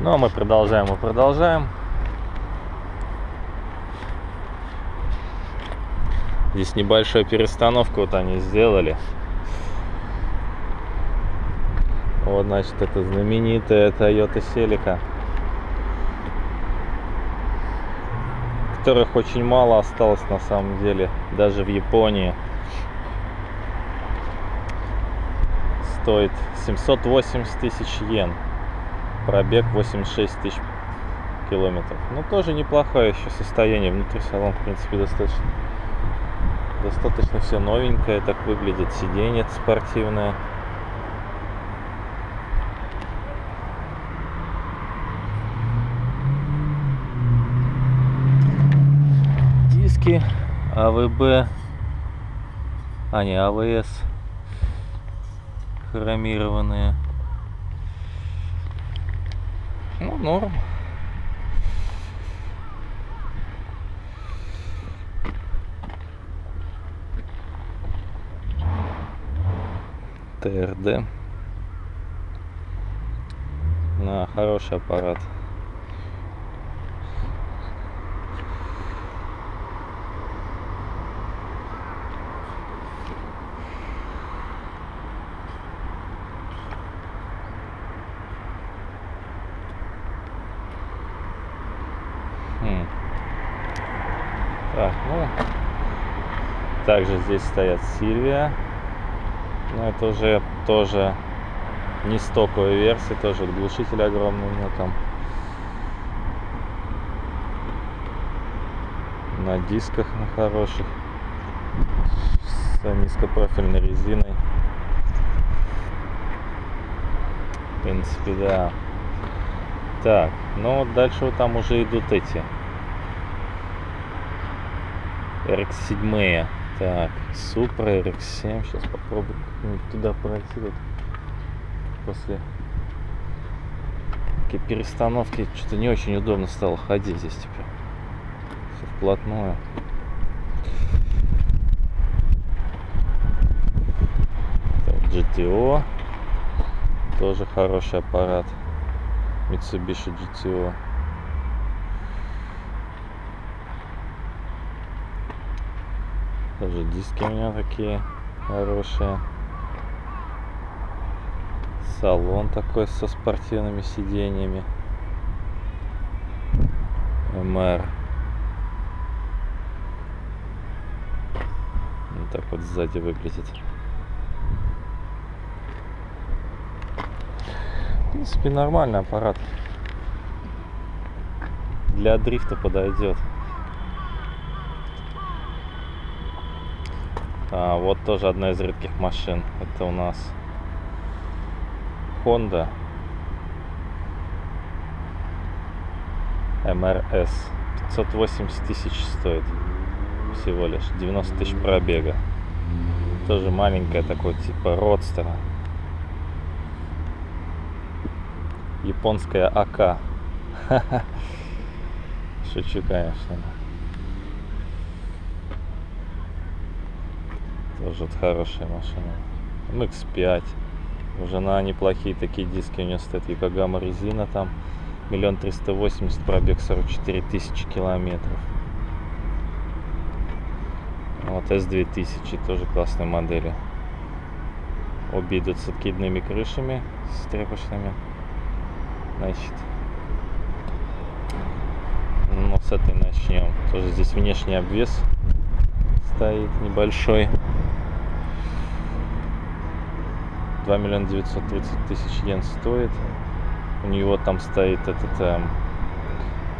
Ну а мы продолжаем и продолжаем. Здесь небольшую перестановку вот они сделали. Вот, значит, это знаменитая Toyota Celica. Которых очень мало осталось на самом деле, даже в Японии. Стоит 780 тысяч йен. Пробег 86 тысяч километров. Ну, тоже неплохое еще состояние. Внутри салон, в принципе, достаточно достаточно все новенькое так выглядит сиденье спортивное диски АВБ а не АВС хромированные ну норм ТРД. На хороший аппарат. Хм. Так, ну, также здесь стоят Сильвия. Но это уже тоже не стоковая версия, тоже глушитель огромный у него там. На дисках на хороших. С низкопрофильной резиной. В принципе, да. Так, ну вот дальше вот там уже идут эти. RX7. Так, Supra RX7. Сейчас попробую туда пройти. Вот после такие перестановки что-то не очень удобно стало ходить здесь теперь. Все вплотную. Так, GTO. Тоже хороший аппарат. Mitsubishi GTO. Тоже диски у меня такие хорошие. Салон такой со спортивными сиденьями. МР. Вот так вот сзади выглядит. Принципе, нормальный аппарат. Для дрифта подойдет. А, вот тоже одна из редких машин. Это у нас Honda MRS. 580 тысяч стоит всего лишь. 90 тысяч пробега. Тоже маленькая такой типа родстера. Японская АК. Шучу, конечно. Тоже хорошая машина. MX-5. Уже на неплохие такие диски у нее стоит Якогама резина там. Миллион триста восемьдесят, пробег 44 тысячи километров. Вот S2000 тоже классные модели. Обе идут с откидными крышами, с тряпочными. Значит, ну, с этой начнем. Тоже здесь внешний обвес стоит небольшой. 2 миллиона 930 тысяч йен стоит. У него там стоит этот эм,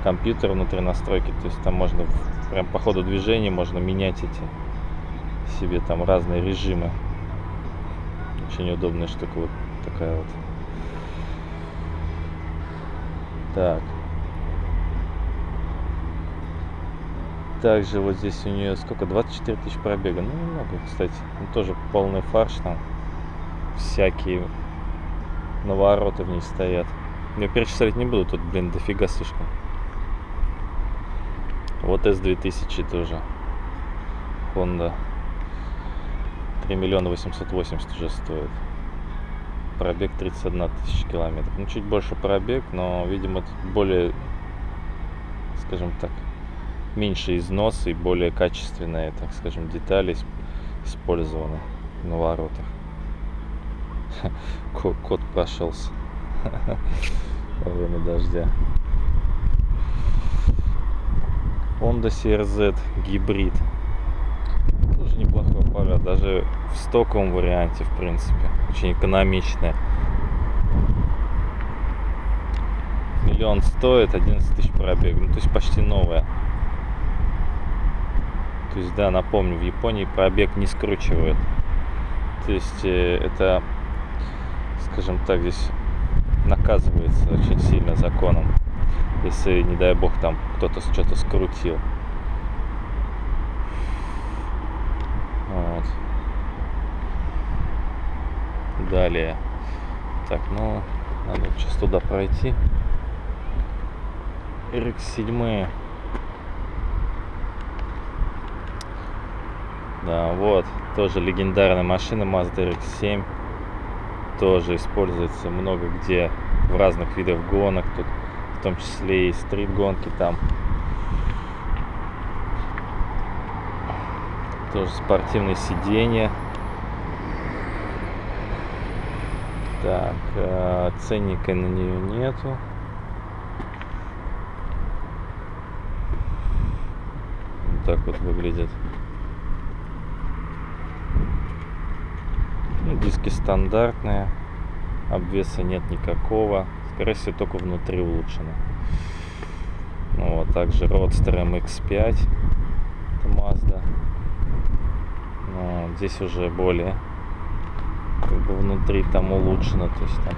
компьютер внутри настройки, то есть там можно прям по ходу движения можно менять эти себе там разные режимы. Очень удобная штука вот такая вот. Так. Также вот здесь у нее сколько? 24 тысяч пробега. Ну, немного, кстати. Ну, тоже полный фарш там всякие навороты в ней стоят. Я перечислять не буду, тут, блин, дофига слишком. Вот S2000 тоже. Honda. 3 миллиона 880 уже стоит. Пробег 31 тысяча километров. Ну, чуть больше пробег, но, видимо, тут более, скажем так, меньше износ и более качественные, так скажем, детали использованы на воротах. Кот прошелся во время дождя. Honda CRZ гибрид. Тоже неплохой аппарат, даже в стоковом варианте, в принципе. Очень экономичная. Миллион стоит, 11 тысяч пробег. Ну, то есть почти новая. То есть, да, напомню, в Японии пробег не скручивают. То есть, э, это, скажем так, здесь наказывается очень сильно законом если, не дай бог, там кто-то что-то скрутил. Вот. Далее. Так, ну, надо сейчас туда пройти. RX7. Да, вот, тоже легендарная машина Mazda RX-7. Тоже используется много где в разных видах гонок. Тут в том числе и стрит-гонки там. Тоже спортивные сиденья. Так, э, ценника на нее нету. Вот так вот выглядит. Ну, диски стандартные. Обвеса нет никакого. Скорее всего, только внутри улучшено. Ну, вот, также Roadster MX-5. Это Mazda. Ну, здесь уже более как бы внутри там улучшено. То есть там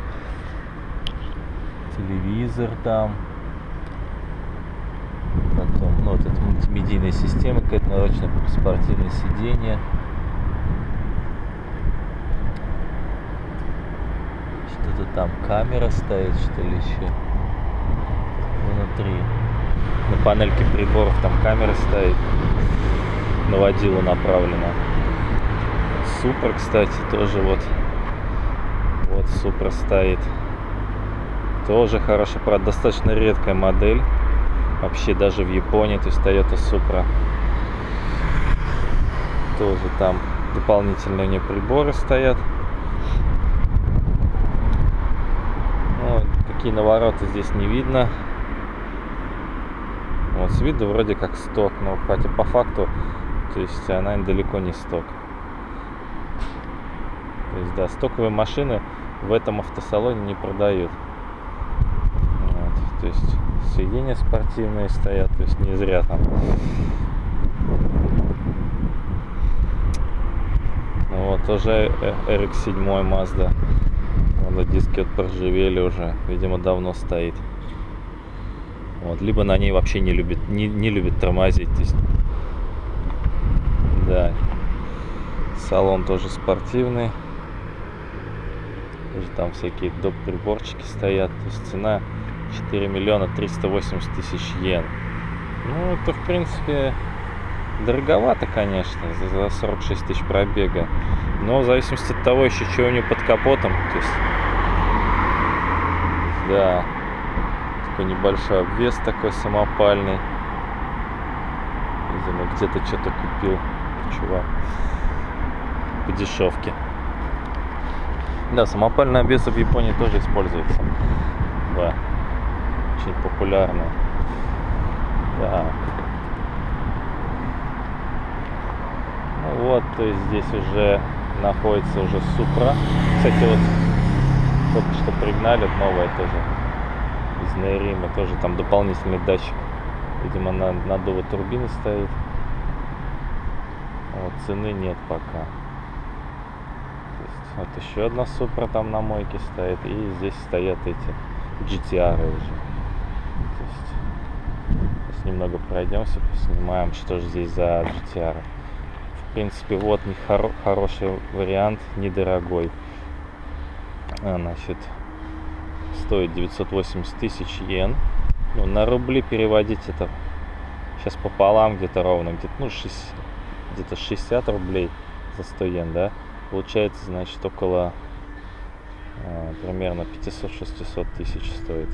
телевизор там. Потом, ну, вот это мультимедийная система, какая-то нарочно спортивное сиденье. Что-то там камера стоит, что ли, еще. Внутри. На панельке приборов там камера стоит. На водилу направлена. Супер, кстати, тоже вот. Вот Супер стоит. Тоже хороший, правда, достаточно редкая модель. Вообще даже в Японии, то есть Toyota Supra. Тоже там дополнительные у нее приборы стоят. какие навороты здесь не видно. Вот с виду вроде как сток, но хотя по факту, то есть она далеко не сток. То есть, да, стоковые машины в этом автосалоне не продают. Вот, то есть сиденья спортивные стоят, то есть не зря там. Ну вот тоже RX-7 Mazda на диски вот проржавели уже. Видимо, давно стоит. Вот, либо на ней вообще не любит, не, не любит тормозить. То есть, да. Салон тоже спортивный. Тоже там всякие доп. приборчики стоят. То есть цена 4 миллиона 380 тысяч йен. Ну, это, в принципе, дороговато, конечно, за 46 тысяч пробега. Но в зависимости от того еще, что у него под капотом. То есть да. Такой небольшой обвес такой самопальный. Видимо, где-то что-то купил чувак. По дешевке. Да, самопальный обвес в Японии тоже используется. Да. Очень популярный. Да. Ну вот, то есть здесь уже находится уже Супра. Кстати, вот только что пригнали, новая тоже из Нейрима, тоже там дополнительный датчик, видимо, на наддува турбины стоит. Вот, цены нет пока. Вот еще одна Супра там на мойке стоит, и здесь стоят эти GTR уже. То есть, сейчас немного пройдемся, поснимаем, что же здесь за GTR. В принципе, вот не хоро хороший вариант, недорогой. А, значит, стоит 980 тысяч йен. Ну, на рубли переводить это сейчас пополам где-то ровно, где-то ну, 60, где-то 60 рублей за 100 йен, да? Получается, значит, около А, примерно 500-600 тысяч стоит.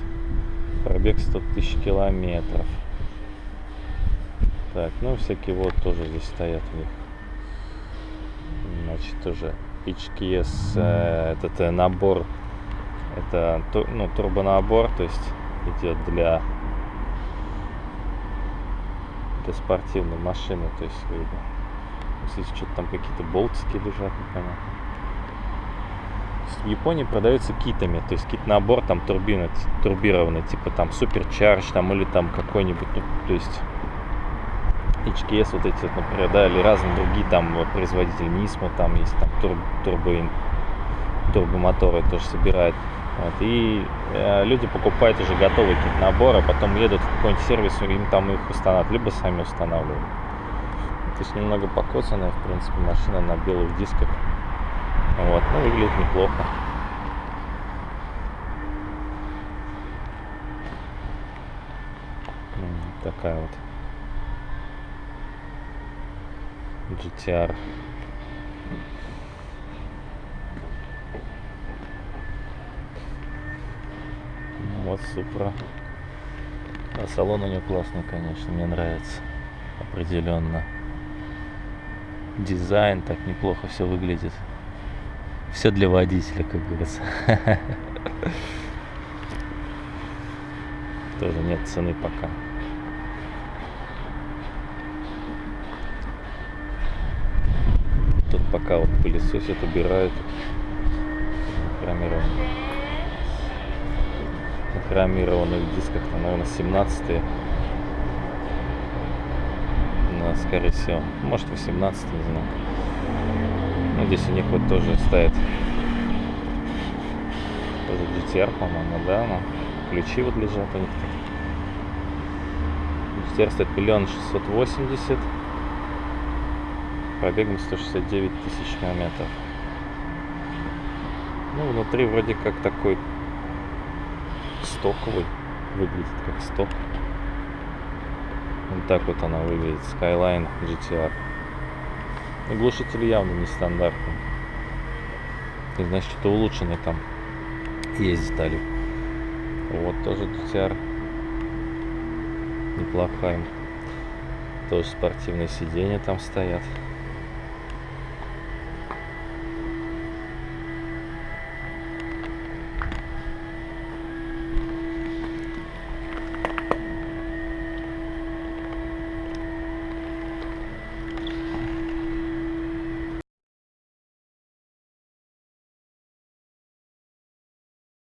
Пробег 100 тысяч километров. Так, ну всякие вот тоже здесь стоят у них. Значит, тоже HKS, э, этот э, набор, это ну, турбонабор, то есть идет для, для спортивной машины, то есть видно. Здесь что-то там какие-то болтики лежат, непонятно. В Японии продается китами, то есть кит-набор там турбина, турбированный, типа там суперчарж там или там какой-нибудь, ну, то есть HKS вот эти вот, например, да, или разные другие там производители Nismo, там есть там тур, турбо, турбомоторы тоже собирают. Вот, и э, люди покупают уже готовый кит набор, а потом едут в какой-нибудь сервис, им там их устанавливают, либо сами устанавливают. То есть немного покоцанная, в принципе, машина на белых дисках. Вот, ну, выглядит неплохо. Такая вот. GTR. Ну, вот Супра. А салон у него классный, конечно, мне нравится. Определенно. Дизайн так неплохо все выглядит. Все для водителя, как говорится. Тоже нет цены пока. пока вот пылесосят, убирают хромированные. На хромированных дисках, там, наверное, 17 на, скорее всего, может 18 не знаю. Ну, здесь у них вот тоже стоит тоже GTR, по-моему, да, но ключи вот лежат у них тут. GTR стоит миллион шестьсот восемьдесят пробегом 169 тысяч километров. Ну, внутри вроде как такой стоковый. Выглядит как сток. Вот так вот она выглядит. Skyline GTR. И глушитель явно нестандартный. И значит, что-то улучшенное там есть детали. Вот тоже GTR. Неплохая. Тоже спортивные сиденья там стоят.